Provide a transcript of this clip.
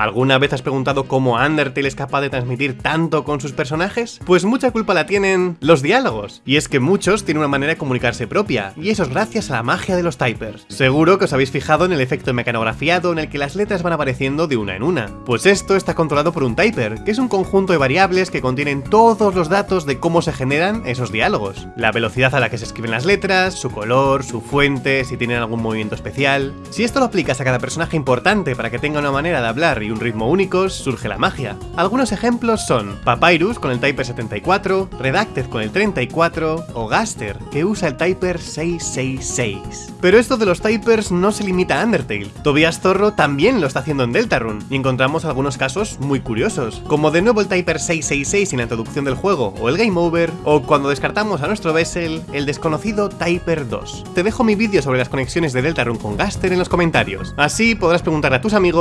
¿Alguna vez has preguntado cómo Undertale es capaz de transmitir tanto con sus personajes? Pues mucha culpa la tienen los diálogos. Y es que muchos tienen una manera de comunicarse propia, y eso es gracias a la magia de los typers. Seguro que os habéis fijado en el efecto mecanografiado en el que las letras van apareciendo de una en una. Pues esto está controlado por un typer, que es un conjunto de variables que contienen todos los datos de cómo se generan esos diálogos. La velocidad a la que se escriben las letras, su color, su fuente, si tienen algún movimiento especial... Si esto lo aplicas a cada personaje importante para que tenga una manera de hablar y un ritmo únicos, surge la magia. Algunos ejemplos son Papyrus con el Typer 74, Redacted con el 34 o Gaster, que usa el Typer 666. Pero esto de los Typers no se limita a Undertale. Tobias Zorro también lo está haciendo en Deltarune, y encontramos algunos casos muy curiosos, como de nuevo el Typer 666 en la introducción del juego, o el Game Over, o cuando descartamos a nuestro Vessel, el desconocido Typer 2. Te dejo mi vídeo sobre las conexiones de Deltarune con Gaster en los comentarios, así podrás preguntar a tus amigos